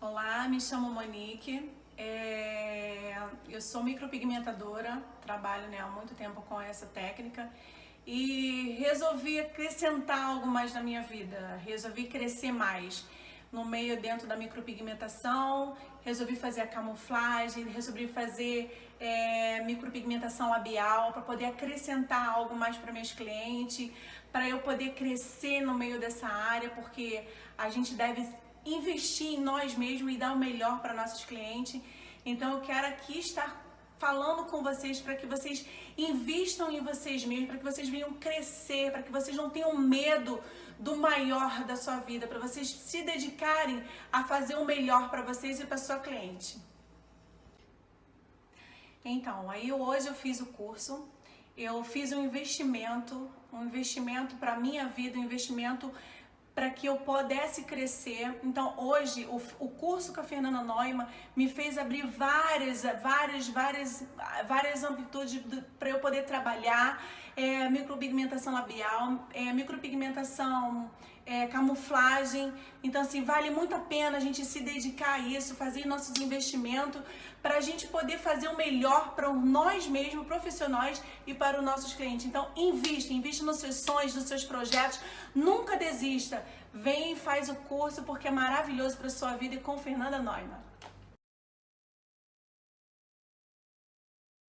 Olá, me chamo Monique, é... eu sou micropigmentadora, trabalho né, há muito tempo com essa técnica e resolvi acrescentar algo mais na minha vida, resolvi crescer mais no meio dentro da micropigmentação, resolvi fazer a camuflagem, resolvi fazer é, micropigmentação labial para poder acrescentar algo mais para meus clientes, para eu poder crescer no meio dessa área, porque a gente deve investir em nós mesmos e dar o melhor para nossos clientes. Então eu quero aqui estar falando com vocês para que vocês invistam em vocês mesmos, para que vocês venham crescer, para que vocês não tenham medo do maior da sua vida, para vocês se dedicarem a fazer o melhor para vocês e para sua cliente. Então, aí hoje eu fiz o curso, eu fiz um investimento, um investimento para minha vida, um investimento para que eu pudesse crescer. Então, hoje, o, o curso com a Fernanda Neumann me fez abrir várias, várias, várias, várias amplitudes para eu poder trabalhar. É, micropigmentação labial, é, micropigmentação é, camuflagem. Então, assim, vale muito a pena a gente se dedicar a isso, fazer nossos investimentos para a gente poder fazer o melhor para nós mesmos, profissionais e para os nossos clientes. Então, invista, invista nos seus sonhos, nos seus projetos. Nunca desista. Vem e faz o curso porque é maravilhoso para sua vida e com Fernanda Neumann.